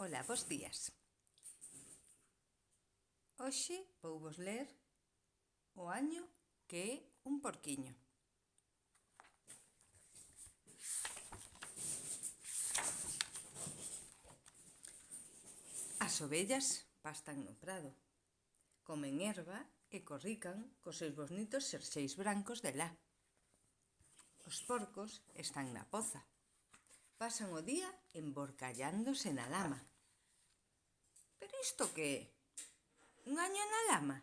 Ola, bos días. Hoxe vou vos ler o año que é un porquiño. As ovellas pastan no prado, comen erva e corrican cos seus bonitos xerxeis brancos de lá. Os porcos están na poza, pasan o día emborcallándose na lama. Pero isto que é? Un año na lama?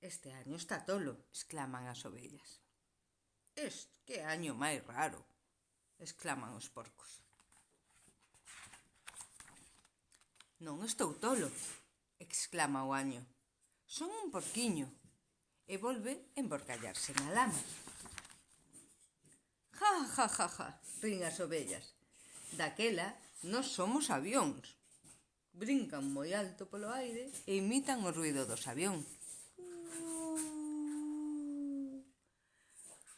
Este año está tolo, exclaman as ovellas. Este que año máis raro, exclaman os porcos. Non estou tolo, exclama o año. Son un porquiño. E volve emborcallarse na lama. Ja, ja, ja, ja, rin as ovellas. Daquela, nós somos avións brincan moi alto polo aire e imitan o ruido dos avións.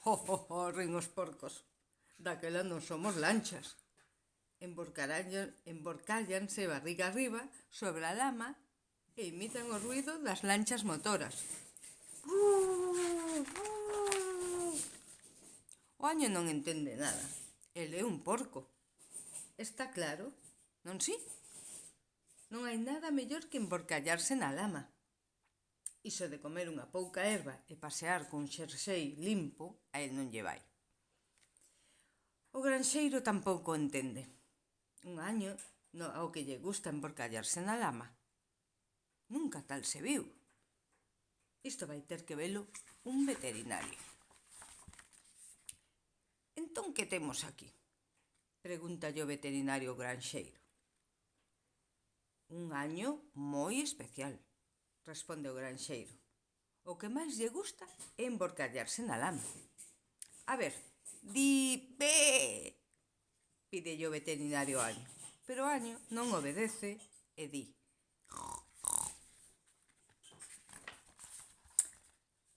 Ho, ho, ho, rin os porcos. Daquela non somos lanchas. Emborcállanse barriga arriba sobre a lama e imitan o ruido das lanchas motoras. O año non entende nada. Ele é un porco. Está claro? Non si? Sí? non hai nada mellor que emborcallarse na lama. Iso de comer unha pouca erva e pasear con xersei limpo, a el non lle vai. O granxeiro tampouco entende. Un año no, ao que lle gusta emborcallarse na lama. Nunca tal se viu. Isto vai ter que velo un veterinario. Entón, que temos aquí? Pregunta o veterinario granxeiro. Un año moi especial, responde o granxeiro. O que máis lle gusta é emborcallarse na lama. A ver, di pe, pide o veterinario Año. Pero Año non obedece e di.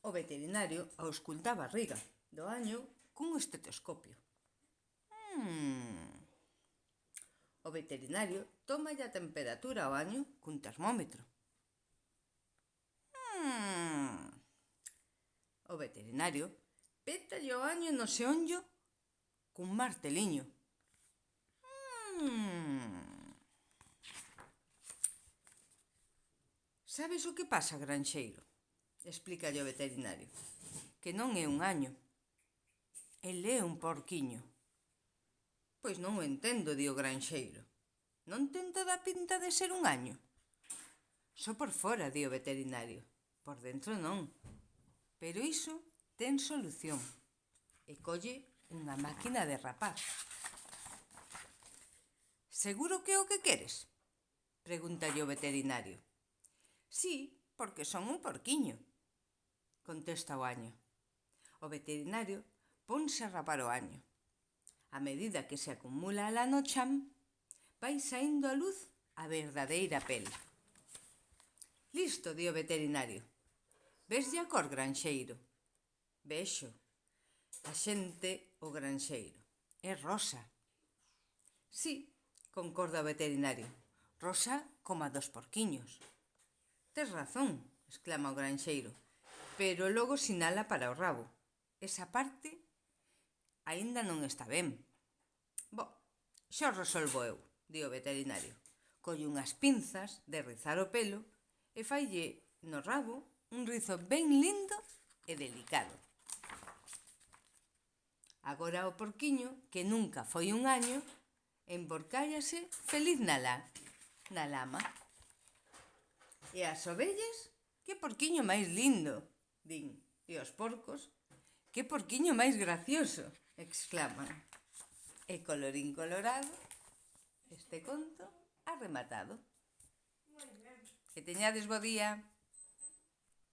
O veterinario auscultaba a riga do Año cun estetoscopio. Hmm, O veterinario toma a temperatura ao año cun termómetro. Hmm. O veterinario peta o año no seonllo cun marteliño. Hmm. Sabes o que pasa, granxeiro? Explica o veterinario. Que non é un año. El é un porquiño. Pois non o entendo, di o granxeiro. Non ten toda a pinta de ser un año. Só por fora, di o veterinario. Por dentro non. Pero iso ten solución. E colle unha máquina de rapar. Seguro que é o que queres? Pregúntalle o veterinario. Sí, porque son un porquiño. Contesta o año. O veterinario ponse a rapar o año a medida que se acumula a lanochan, vai saindo a luz a verdadeira pel. Listo, dio veterinario. Ves a cor granxeiro. Vexo. A xente o granxeiro. É rosa. Sí, concorda o veterinario. Rosa como a dos porquiños. Tes razón, exclama o granxeiro, pero logo sinala para o rabo. Esa parte aínda non está ben. Bo, xa o resolvo eu, di o veterinario. Colle unhas pinzas de rizar o pelo e faille no rabo un rizo ben lindo e delicado. Agora o porquiño, que nunca foi un año, emborcállase feliz na, la, na lama. E as ovellas, que porquiño máis lindo, din. E os porcos, que porquiño máis gracioso, exclaman. E colorín colorado, este conto ha rematado. Moi ben. Que teñades bo día.